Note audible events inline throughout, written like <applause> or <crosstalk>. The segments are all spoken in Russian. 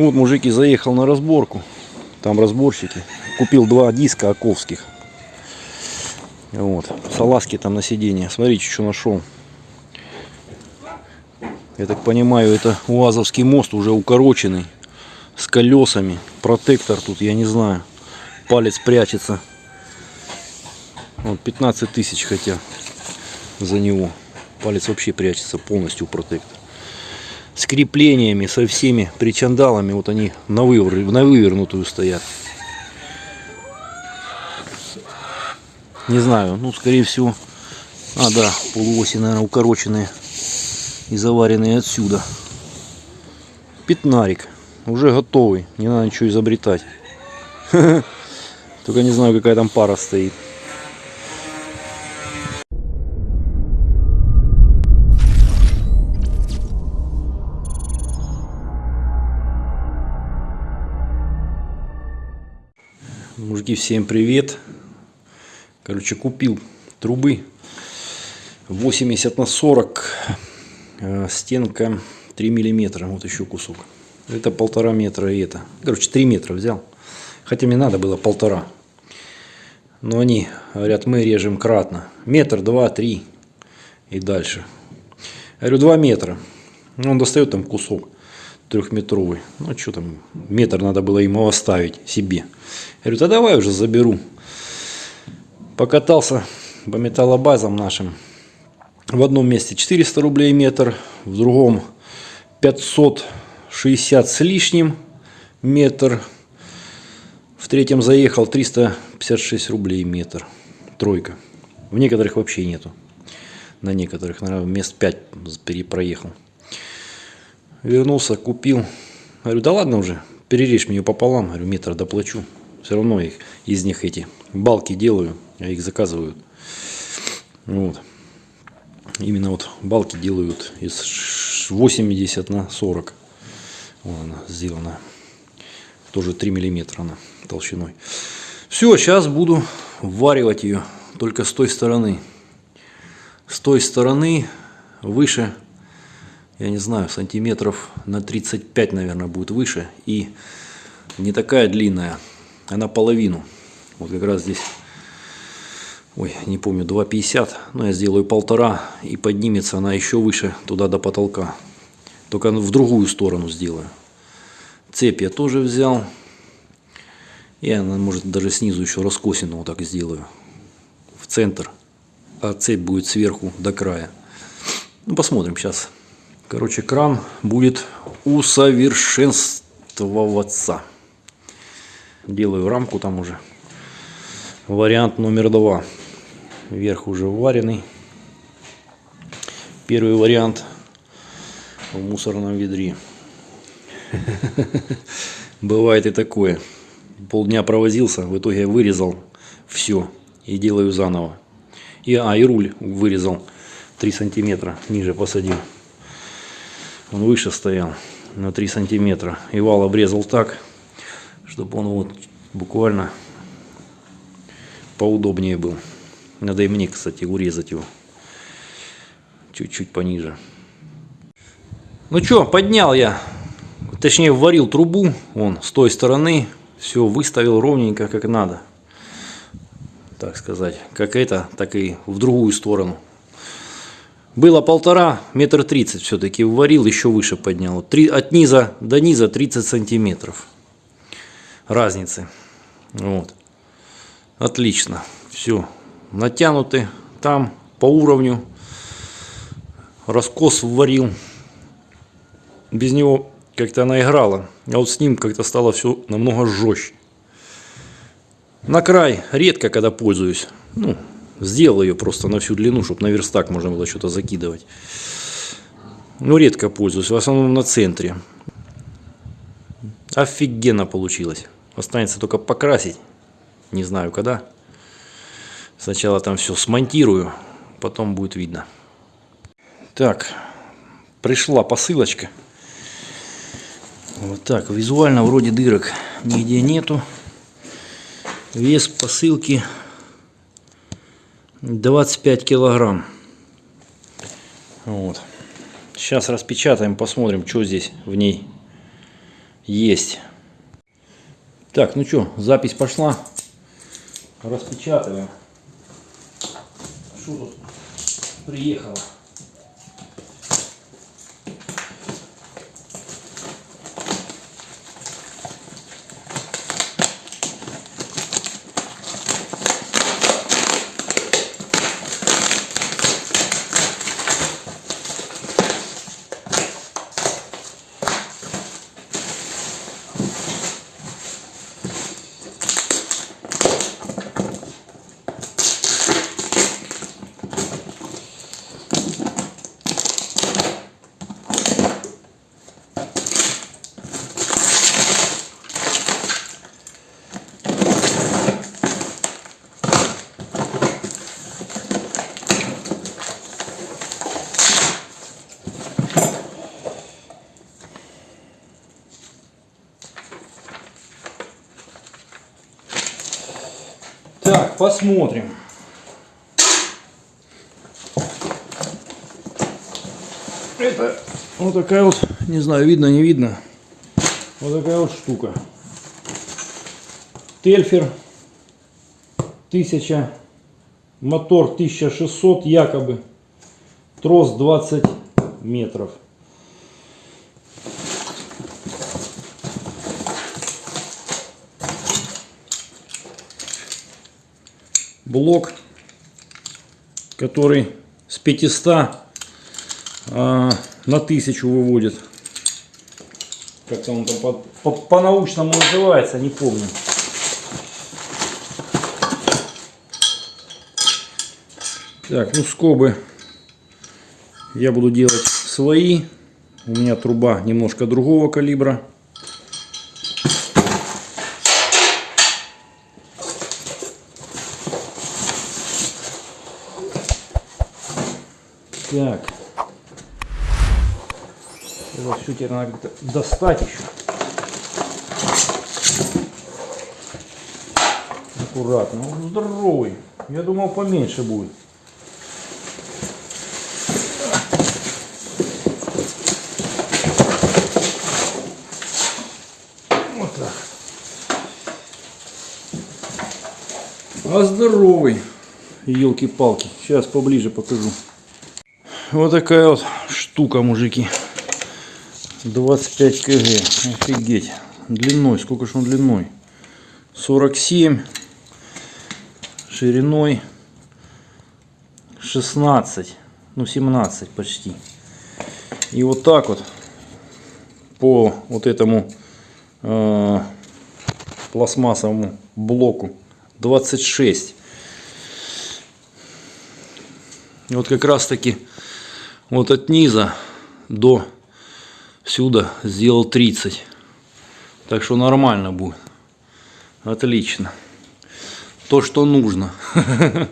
Вот мужики заехал на разборку. Там разборщики. Купил два диска оковских. Вот. Салазки там на сиденье. Смотрите, что нашел. Я так понимаю, это УАЗовский мост уже укороченный. С колесами. Протектор тут, я не знаю. Палец прячется. Вот 15 тысяч хотя за него. Палец вообще прячется полностью протектор. С креплениями, со всеми причандалами. Вот они на, вывер... на вывернутую стоят. Не знаю, ну скорее всего. А, да, полуоси, наверное, укороченные и заваренные отсюда. Пятнарик. Уже готовый. Не надо ничего изобретать. <laughs> Только не знаю, какая там пара стоит. Мужики, всем привет. Короче, купил трубы 80 на 40. э, Стенка 3 миллиметра. Вот еще кусок. Это полтора метра и это. Короче, 3 метра взял. Хотя мне надо было полтора. Но они говорят, мы режем кратно. Метр, два, три и дальше. Я говорю, 2 метра. Он достает там кусок трехметровый. Ну, что там, метр надо было ему оставить себе. Я говорю, да давай уже заберу. Покатался по металлобазам нашим. В одном месте 400 рублей метр, в другом 560 с лишним метр. В третьем заехал 356 рублей метр. Тройка. В некоторых вообще нету. На некоторых, наверное, мест 5 перепроехал. Вернулся, купил. Говорю, да ладно уже, перережь мне пополам. Говорю, метр доплачу. Все равно их, из них эти балки делаю, а их заказывают. Вот. Именно вот балки делают из 80 на 40. Вот она сделана. Тоже 3 миллиметра она толщиной. Все, сейчас буду варивать ее только с той стороны. С той стороны выше я не знаю, сантиметров на 35, наверное, будет выше. И не такая длинная, она половину. Вот как раз здесь, ой, не помню, 2,50. Но я сделаю полтора, и поднимется она еще выше, туда до потолка. Только в другую сторону сделаю. Цепь я тоже взял. Я, может, даже снизу еще раскосину вот так сделаю. В центр. А цепь будет сверху до края. Ну, посмотрим сейчас. Короче, кран будет усовершенствоваться. Делаю рамку там уже. Вариант номер два. Верх уже вареный. Первый вариант в мусорном ведре. <laughs> Бывает и такое. Полдня провозился, в итоге вырезал все и делаю заново. И, а, и руль вырезал 3 сантиметра ниже посадил. Он выше стоял на 3 сантиметра. И вал обрезал так, чтобы он вот буквально поудобнее был. Надо и мне, кстати, урезать его. Чуть-чуть пониже. Ну что, поднял я. Точнее, варил трубу. Он с той стороны. Все выставил ровненько, как надо. Так сказать. Как это, так и в другую сторону. Было полтора, метр тридцать все-таки варил, еще выше поднял. Три, от низа до низа 30 сантиметров разницы. Вот. Отлично. Все. Натянуты там по уровню. Раскос варил. Без него как-то она играла. А вот с ним как-то стало все намного жестче. На край редко, когда пользуюсь. Ну, Сделал ее просто на всю длину, чтобы на верстак можно было что-то закидывать. Ну, редко пользуюсь, в основном на центре. Офигенно получилось. Останется только покрасить. Не знаю когда. Сначала там все смонтирую, потом будет видно. Так, пришла посылочка. Вот так, визуально вроде дырок нигде нету. Вес посылки 25 килограмм. Вот. Сейчас распечатаем, посмотрим, что здесь в ней есть. Так, ну что, запись пошла. Распечатываем. Что тут приехало? Так, посмотрим. Это вот такая вот, не знаю, видно, не видно. Вот такая вот штука. Тельфер 1000, мотор 1600 якобы, трос 20 метров. Блок, который с 500 а, на 1000 выводит. Как-то он там по-научному по, по называется, не помню. Так, ну скобы я буду делать свои. У меня труба немножко другого калибра. Так. Это все теперь надо достать еще. Аккуратно. Он здоровый. Я думал поменьше будет. Вот так. А здоровый. Елки-палки. Сейчас поближе покажу. Вот такая вот штука, мужики. 25 кг. Офигеть. Длиной. Сколько же он длиной? 47. Шириной 16. Ну, 17 почти. И вот так вот по вот этому э, пластмассовому блоку 26. Вот как раз таки вот от низа до сюда сделал 30. Так что нормально будет. Отлично. То, что нужно. <laughs>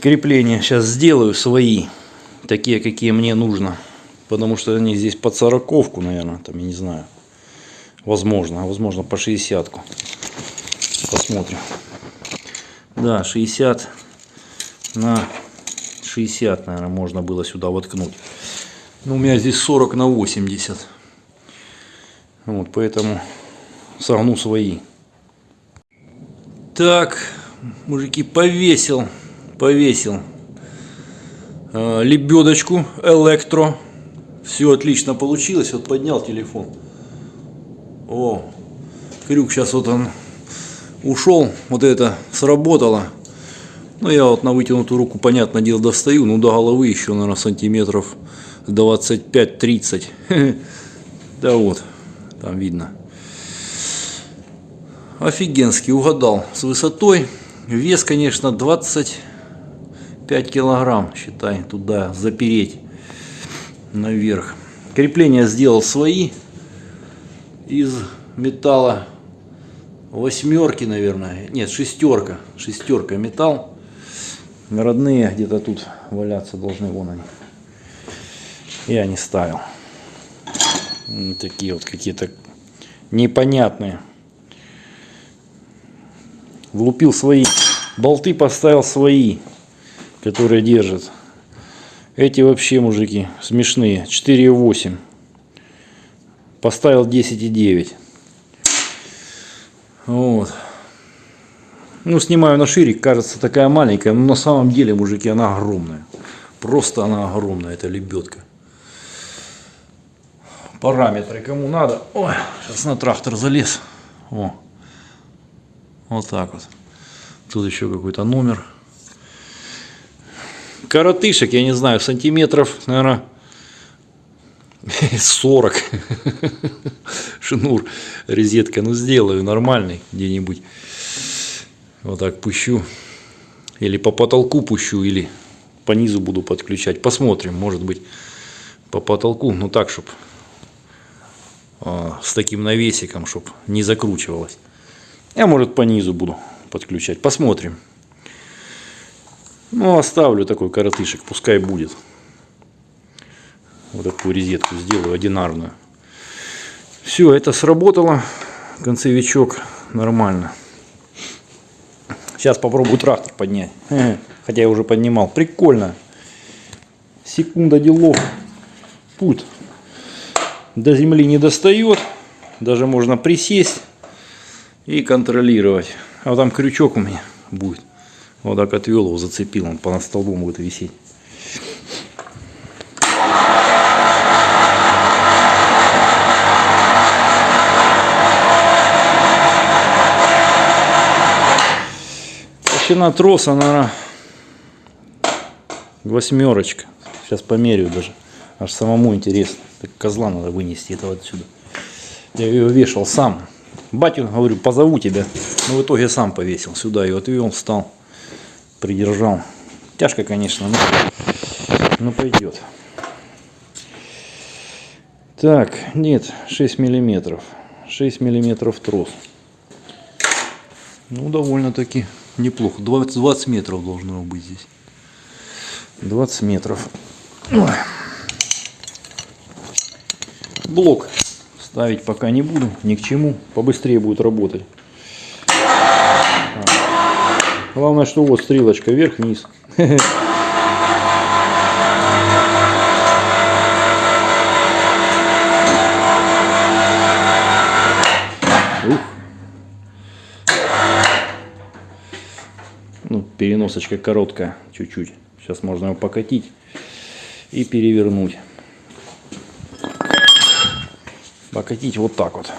Крепления сейчас сделаю свои. Такие, какие мне нужно. Потому что они здесь под сороковку, наверное. Там, я не знаю. Возможно. А возможно по 60 -ку. Посмотрим. Да, 60 на 60, наверное, можно было сюда воткнуть. Но у меня здесь 40 на 80. Вот, поэтому согну свои. Так, мужики, повесил, повесил э, лебедочку электро. Все отлично получилось. Вот поднял телефон. О, крюк сейчас вот он ушел. Вот это сработало. Ну, я вот на вытянутую руку, понятное дело, достаю. Ну, до головы еще, наверное, сантиметров 25-30. <laughs> Да вот, там видно. Офигенский, угадал. С высотой. Вес, конечно, 25 килограмм, считай, туда запереть наверх. Крепления сделал свои из металла восьмерки, наверное. Нет, шестерка. Шестерка металл родные где-то тут валяться должны, вон они. Я не ставил. Такие вот какие-то непонятные. Влупил свои. Болты поставил свои, которые держат. Эти вообще, мужики, смешные. 4,8. Поставил 10,9. Вот. Ну, снимаю на ширик, кажется такая маленькая, но на самом деле, мужики, она огромная. Просто она огромная, эта лебедка. Параметры кому надо. Ой, сейчас на трактор залез. О. Вот так вот. Тут еще какой-то номер. Коротышек, я не знаю, сантиметров, наверное, 40. <laughs> <laughs> Шнур, розетка. Ну, сделаю нормальный где-нибудь. Вот так пущу. Или по потолку пущу, или по низу буду подключать. Посмотрим, может быть, по потолку. Ну, так, чтобы с таким навесиком, чтобы не закручивалось. Я, может, по низу буду подключать. Посмотрим. Ну, оставлю такой коротышек, пускай будет. Вот такую резетку сделаю, одинарную. Все, это сработало. Концевичок нормально. Сейчас попробую трактор поднять. Хотя я уже поднимал. Прикольно. Секунда делов. Путь до земли не достает. Даже можно присесть и контролировать. А вот там крючок у меня будет. Вот так отвел его, зацепил, он по столбом будет висеть. Толщина троса, наверное, восьмерочка. Сейчас померяю даже. Аж самому интересно. Так козла надо вынести этого отсюда. Я ее вешал сам. Батю, говорю, позову тебя. Но в итоге сам повесил. Сюда ее отвел, встал, придержал. Тяжко, конечно, но, но пойдет. Так, нет, 6 миллиметров. 6 миллиметров трос. Ну, довольно-таки неплохо. 20, 20 метров должно быть здесь. 20 метров. Ой. Блок ставить пока не буду, ни к чему. Побыстрее будет работать. Главное, что вот стрелочка вверх-вниз. <laughs> Переносочка короткая, чуть-чуть. Сейчас можно его покатить и перевернуть. покатить вот так вот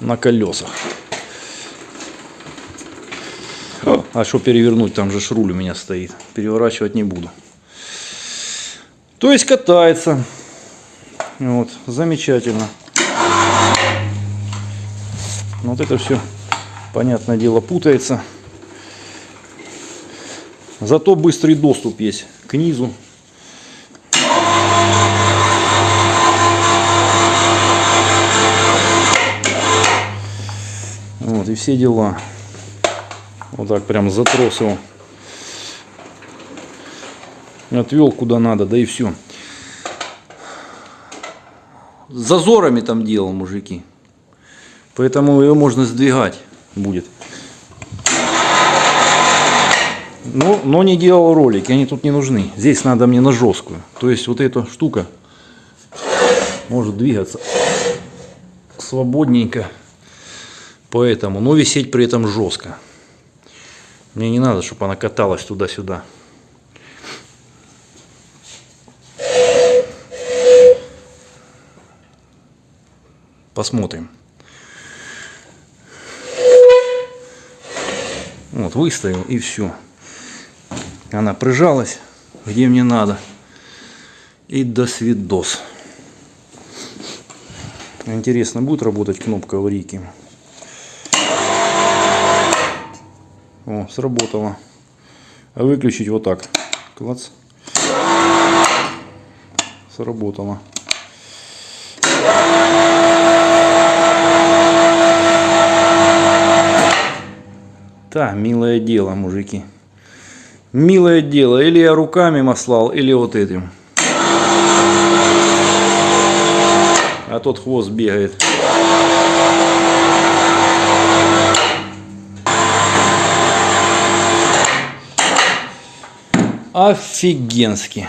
на колесах. А что перевернуть? Там же руль у меня стоит. Переворачивать не буду. То есть катается. Вот, замечательно. Вот это все, понятное дело, путается. Зато быстрый доступ есть к низу. Вот, и все дела. Вот так прям затрос его. Отвел куда надо, да и все. Зазорами там делал, мужики. Поэтому ее можно сдвигать будет. Но, но не делал ролики, они тут не нужны. Здесь надо мне на жесткую. То есть вот эта штука может двигаться свободненько. Поэтому, но висеть при этом жестко. Мне не надо, чтобы она каталась туда-сюда. Посмотрим. Вот, выставил и все. Она прижалась, где мне надо. И до свидос. Интересно, будет работать кнопка аварийки? О, сработало. А выключить вот так. Клац. Сработало. Да, милое дело, мужики. Милое дело. Или я руками маслал, или вот этим. А тот хвост бегает. Офигенски.